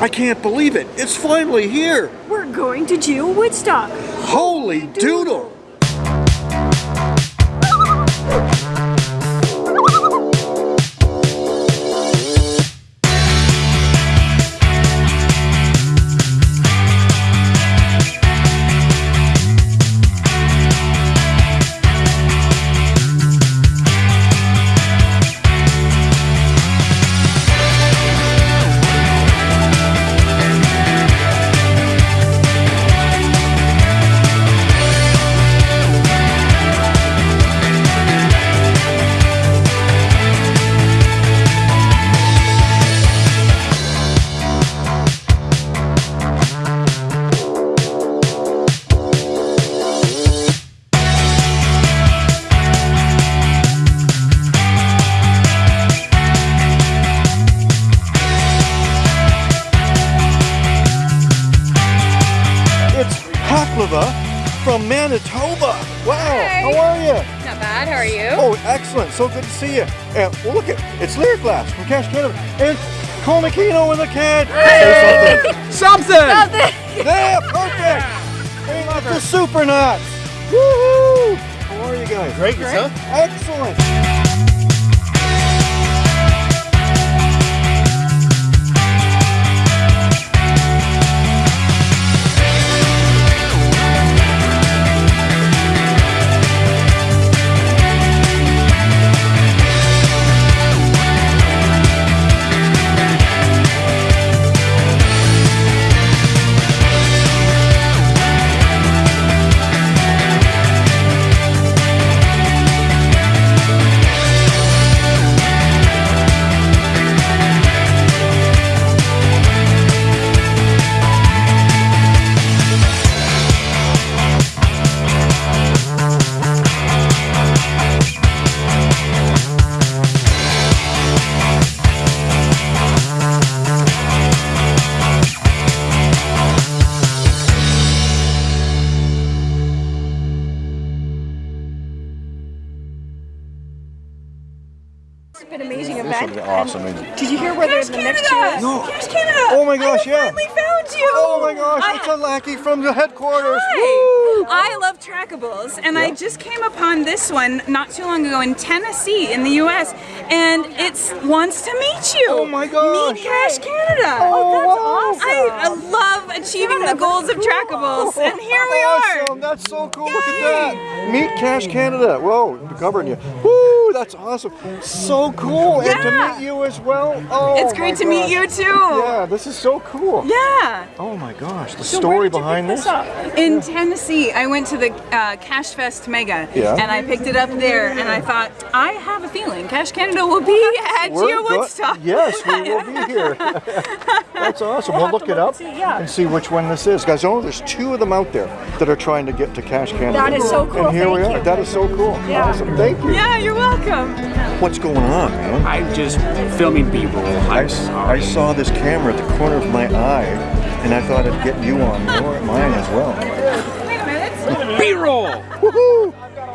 I can't believe it. It's finally here. We're going to GeoWoodstock. Holy doodle. Haklava from Manitoba. Wow, Hi. how are you? Not bad. How are you? Oh, excellent. So good to see you. And well, look at it's Lyric Glass from Cache Canada and Cole McKeno and the kid. Say something. Something! Yeah, perfect. Hey, the super nuts. Woohoo! How are you guys? Great, yourself? Excellent. It's been an amazing event. been awesome. And Did you hear where they're the next two is? No. Cache Canada! Oh my gosh, I yeah. finally found you! Oh my gosh, I- it's ah. a lackey from the headquarters. Hi. I love trackables, and I just came upon this one not too long ago in Tennessee, in the U.S., and oh, it wants to meet you. Oh my gosh. Meet Cache Canada. Oh, oh that's awesome! I love achieving the goals of trackables, and here we are. That's so cool. Look at that. Meet Cache Canada. Whoa, covering you. Woo, that's awesome. So cool. And to meet you as well. Oh, It's great to meet you too. Yeah, this is so cool. Yeah. Oh my gosh, the So story behind this. up? In Tennessee, I went to the uh, Cash Fest Mega, Yeah. and I picked it up there, and I thought, I have a feeling Cache Canada will be at We're Woodstock. Yes, we will be here. That's awesome. We'll look it up and see which one this is. Guys, oh, there's two of them out there that are trying to get to Cache Canada. That is so cool. And here we are. you. That is so cool. Yeah. Awesome. Thank you. Yeah, you're welcome. What's going on, man? I'm just filming B-roll. I, I'm I sorry. saw this camera at the corner of my eye, and I thought I'd get you on your, mine as well. Wait a minute. B-roll! Woohoo!